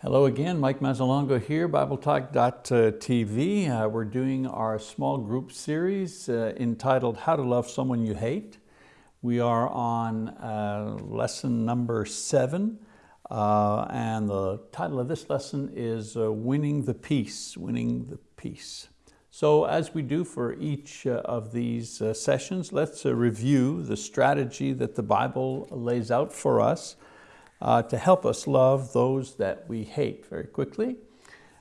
Hello again, Mike Mazzalongo here, BibleTalk.tv. Uh, we're doing our small group series uh, entitled How to Love Someone You Hate. We are on uh, lesson number seven, uh, and the title of this lesson is uh, Winning the Peace, Winning the Peace. So as we do for each uh, of these sessions, let's review the strategy that the Bible lays out for us uh, to help us love those that we hate very quickly.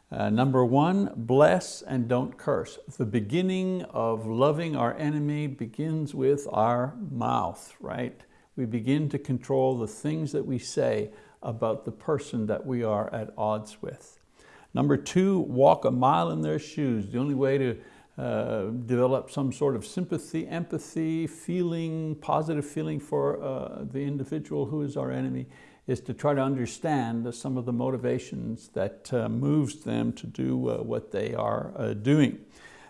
Uh, number one, bless and don't curse. The beginning of loving our enemy begins with our mouth, right? We begin to control the things that we say about the person that we are at odds with. Number two, walk a mile in their shoes. The only way to uh, develop some sort of sympathy, empathy, feeling, positive feeling for uh, the individual who is our enemy is to try to understand some of the motivations that uh, moves them to do uh, what they are uh, doing.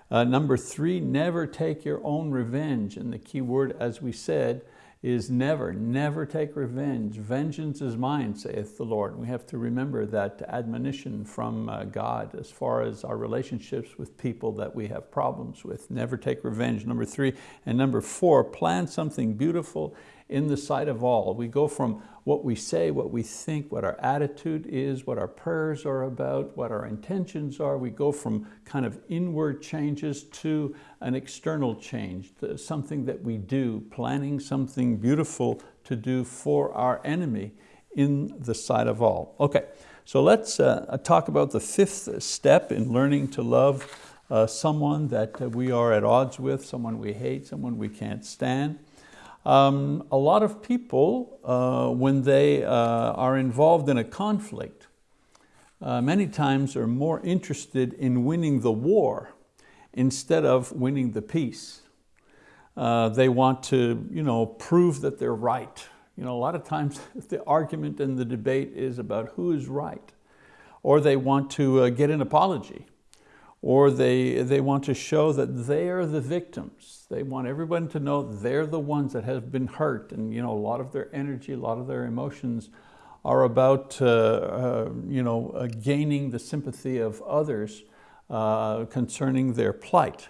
Uh, number three, never take your own revenge. And the key word, as we said, is never, never take revenge. Vengeance is mine, saith the Lord. We have to remember that admonition from uh, God as far as our relationships with people that we have problems with. Never take revenge, number three. And number four, plan something beautiful in the sight of all. We go from what we say, what we think, what our attitude is, what our prayers are about, what our intentions are. We go from kind of inward changes to an external change, something that we do, planning something beautiful to do for our enemy in the sight of all. Okay, so let's uh, talk about the fifth step in learning to love uh, someone that we are at odds with, someone we hate, someone we can't stand. Um, a lot of people, uh, when they uh, are involved in a conflict, uh, many times are more interested in winning the war instead of winning the peace. Uh, they want to you know, prove that they're right. You know, a lot of times the argument and the debate is about who is right. Or they want to uh, get an apology or they, they want to show that they are the victims. They want everyone to know they're the ones that have been hurt and you know, a lot of their energy, a lot of their emotions are about uh, uh, you know, uh, gaining the sympathy of others uh, concerning their plight.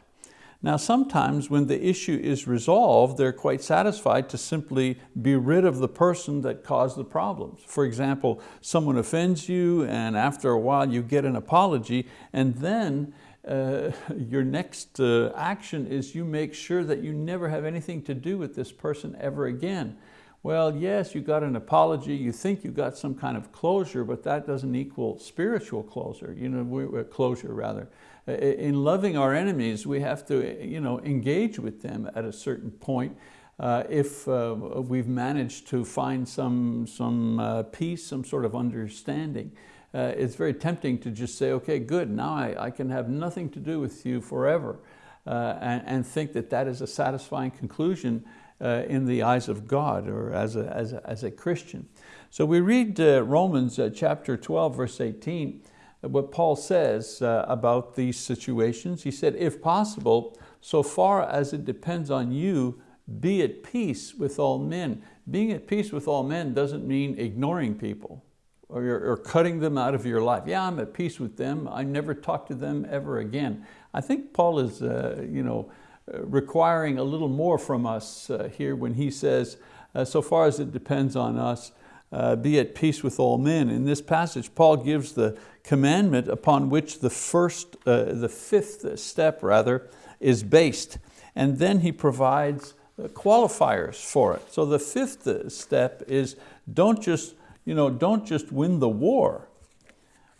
Now sometimes when the issue is resolved, they're quite satisfied to simply be rid of the person that caused the problems. For example, someone offends you and after a while you get an apology and then uh, your next uh, action is you make sure that you never have anything to do with this person ever again. Well, yes, you got an apology, you think you got some kind of closure, but that doesn't equal spiritual closure, you know, closure rather in loving our enemies, we have to you know, engage with them at a certain point uh, if uh, we've managed to find some, some uh, peace, some sort of understanding. Uh, it's very tempting to just say, okay, good, now I, I can have nothing to do with you forever uh, and, and, think that that is a satisfying conclusion uh, in the eyes of God or as a, as a, as a Christian. So we read Romans chapter 12, verse 18, what Paul says uh, about these situations. He said, if possible, so far as it depends on you, be at peace with all men. Being at peace with all men doesn't mean ignoring people or, or cutting them out of your life. Yeah, I'm at peace with them. I never talk to them ever again. I think Paul is uh, you know, requiring a little more from us uh, here when he says, uh, so far as it depends on us, uh, be at peace with all men. In this passage, Paul gives the commandment upon which the first, uh, the fifth step rather, is based. And then he provides uh, qualifiers for it. So the fifth step is don't just, you know, don't just win the war,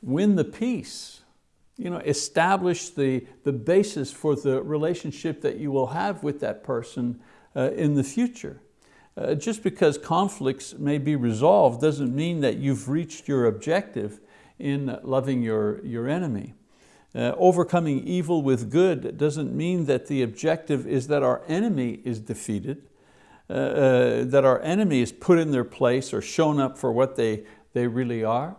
win the peace. You know, establish the, the basis for the relationship that you will have with that person uh, in the future. Uh, just because conflicts may be resolved doesn't mean that you've reached your objective in loving your, your enemy. Uh, overcoming evil with good doesn't mean that the objective is that our enemy is defeated, uh, uh, that our enemy is put in their place or shown up for what they, they really are.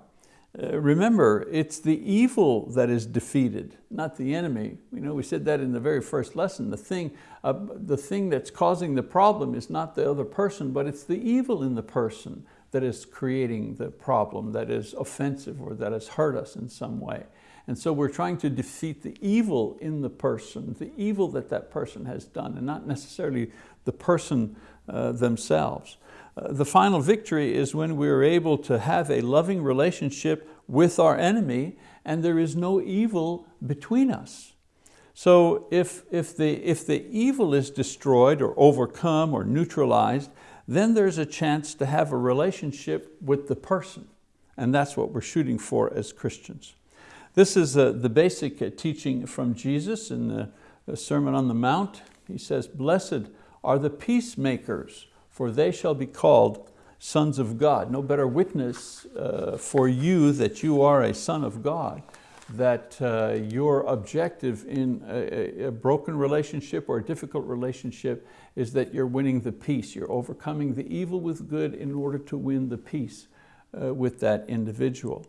Uh, remember, it's the evil that is defeated, not the enemy. You know, we said that in the very first lesson. The thing, uh, the thing that's causing the problem is not the other person, but it's the evil in the person. that is creating the problem, that is offensive or that has hurt us in some way. And so we're trying to defeat the evil in the person, the evil that that person has done, and not necessarily the person uh, themselves. Uh, the final victory is when we are able to have a loving relationship with our enemy and there is no evil between us. So if, if, the, if the evil is destroyed or overcome or neutralized, then there's a chance to have a relationship with the person. And that's what we're shooting for as Christians. This is uh, the basic uh, teaching from Jesus in the, Sermon on the Mount. He says, blessed are the peacemakers, for they shall be called sons of God. No better witness uh, for you that you are a son of God, that uh, your objective in a, a, broken relationship or a difficult relationship is that you're winning the peace. You're overcoming the evil with good in order to win the peace uh, with that individual.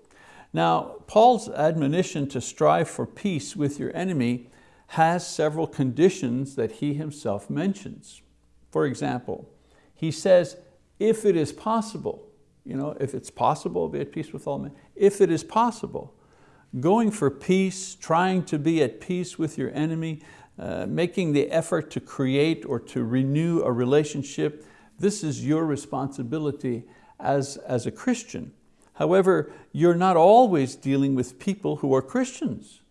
Now, Paul's admonition to strive for peace with your enemy has several conditions that he himself mentions. For example, he says, if it is possible, you know, if it's possible, be at peace with all men, if it is possible, going for peace, trying to be at peace with your enemy, uh, making the effort to create or to renew a relationship, this is your responsibility as, as a Christian. However, you're not always dealing with people who are Christians.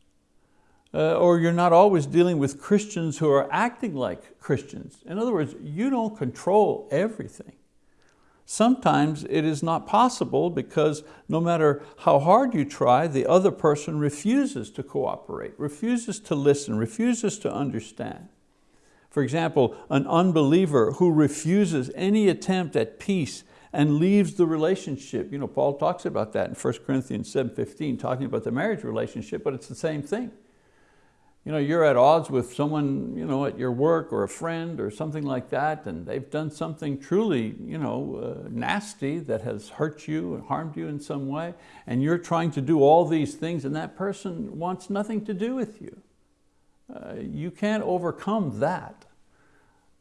Uh, or you're not always dealing with Christians who are acting like Christians. In other words, you don't control everything. Sometimes it is not possible because no matter how hard you try, the other person refuses to cooperate, refuses to listen, refuses to understand. For example, an unbeliever who refuses any attempt at peace and leaves the relationship. You know, Paul talks about that in 1 Corinthians 7.15, talking about the marriage relationship, but it's the same thing. You know, you're at odds with someone you know, at your work or a friend or something like that, and they've done something truly you know, uh, nasty that has hurt you and harmed you in some way, and you're trying to do all these things and that person wants nothing to do with you. Uh, you can't overcome that.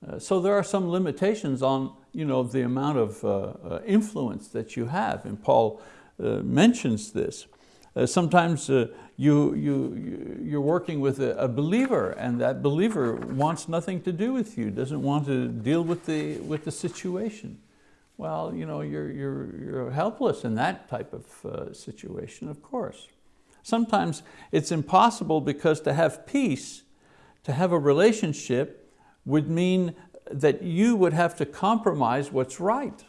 Uh, so there are some limitations on you know, the amount of uh, uh, influence that you have, and Paul uh, mentions this. sometimes you, you, you're working with a, a, believer and that believer wants nothing to do with you, doesn't want to deal with the, with the situation. Well, you know, you're, you're, you're helpless in that type of situation, of course. Sometimes it's impossible because to have peace, to have a relationship, would mean that you would have to compromise what's right.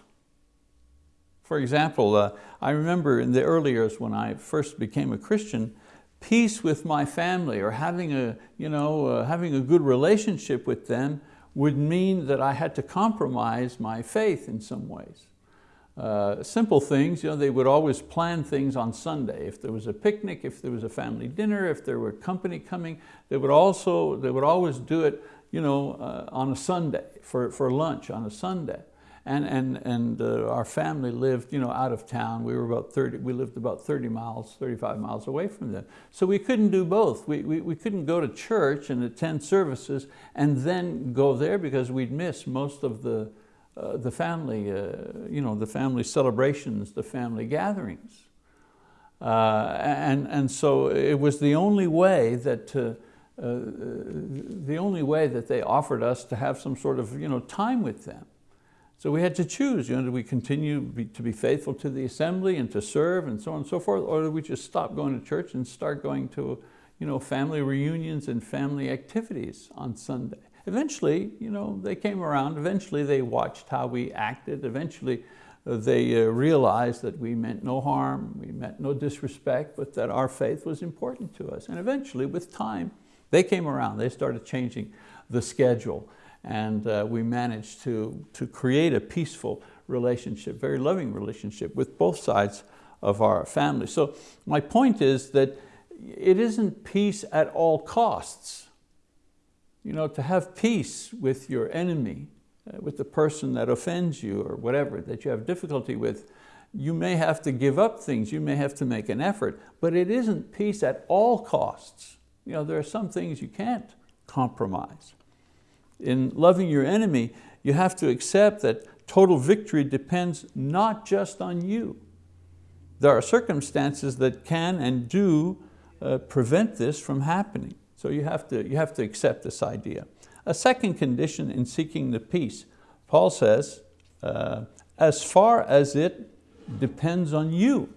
For example, uh, I remember in the early years when I first became a Christian, peace with my family or having a, you know, uh, having a good relationship with them would mean that I had to compromise my faith in some ways. Uh, simple things, you know, they would always plan things on Sunday. If there was a picnic, if there was a family dinner, if there were company coming, they would also, they would always do it you know, uh, on a Sunday, for, for lunch on a Sunday. And, and, and uh, our family lived you know, out of town. We, were about 30, we lived about 30 miles, 35 miles away from them. So we couldn't do both. We, we, we couldn't go to church and attend services and then go there because we'd miss most of the, uh, the family, uh, you know, the family celebrations, the family gatherings. Uh, and, and so it was the only way that uh, uh, the only way that they offered us to have some sort of you know, time with them. So we had to choose, you know, do we continue be, to be faithful to the assembly and to serve and so on and so forth, or do we just stop going to church and start going to you know, family reunions and family activities on Sunday? Eventually, you know, they came around, eventually they watched how we acted, eventually uh, they uh, realized that we meant no harm, we meant no disrespect, but that our faith was important to us. And eventually, with time, they came around, they started changing the schedule and uh, we managed to, to create a peaceful relationship, very loving relationship with both sides of our family. So my point is that it isn't peace at all costs. You know, to have peace with your enemy, uh, with the person that offends you or whatever that you have difficulty with, you may have to give up things, you may have to make an effort, but it isn't peace at all costs. You know, there are some things you can't compromise. In loving your enemy, you have to accept that total victory depends not just on you. There are circumstances that can and do uh, prevent this from happening. So you have, to, you have to accept this idea. A second condition in seeking the peace, Paul says, uh, as far as it depends on you,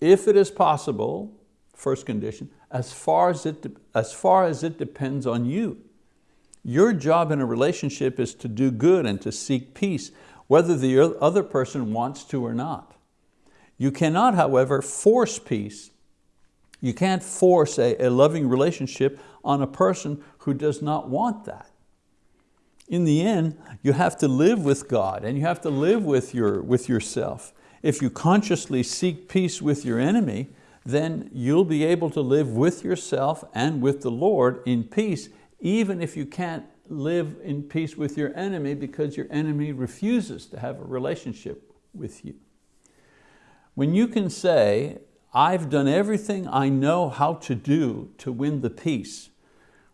if it is possible, first condition, as far as it, as far as it depends on you. Your job in a relationship is to do good and to seek peace, whether the other person wants to or not. You cannot, however, force peace. You can't force a, a loving relationship on a person who does not want that. In the end, you have to live with God and you have to live with, your, with yourself. If you consciously seek peace with your enemy, then you'll be able to live with yourself and with the Lord in peace, even if you can't live in peace with your enemy because your enemy refuses to have a relationship with you. When you can say, I've done everything I know how to do to win the peace,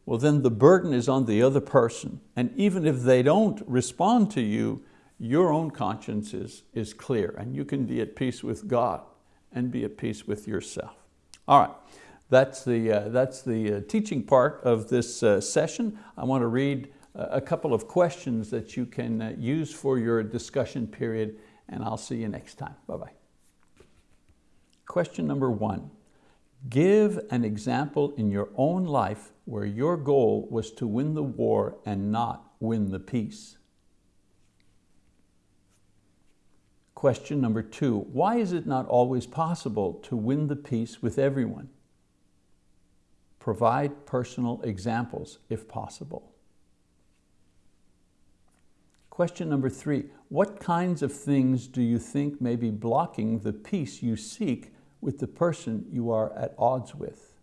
well then the burden is on the other person. And even if they don't respond to you, your own conscience is, is clear and you can be at peace with God and be at peace with yourself. All right, that's the, uh, that's the uh, teaching part of this uh, session. I want to read uh, a couple of questions that you can uh, use for your discussion period and I'll see you next time. Bye-bye. Question number one, give an example in your own life where your goal was to win the war and not win the peace. Question number two, why is it not always possible to win the peace with everyone? Provide personal examples if possible. Question number three, what kinds of things do you think may be blocking the peace you seek with the person you are at odds with?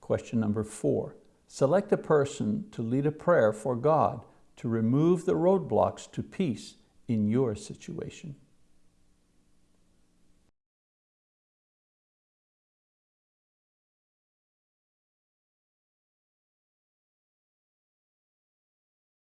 Question number four, select a person to lead a prayer for God to remove the roadblocks to peace in your situation.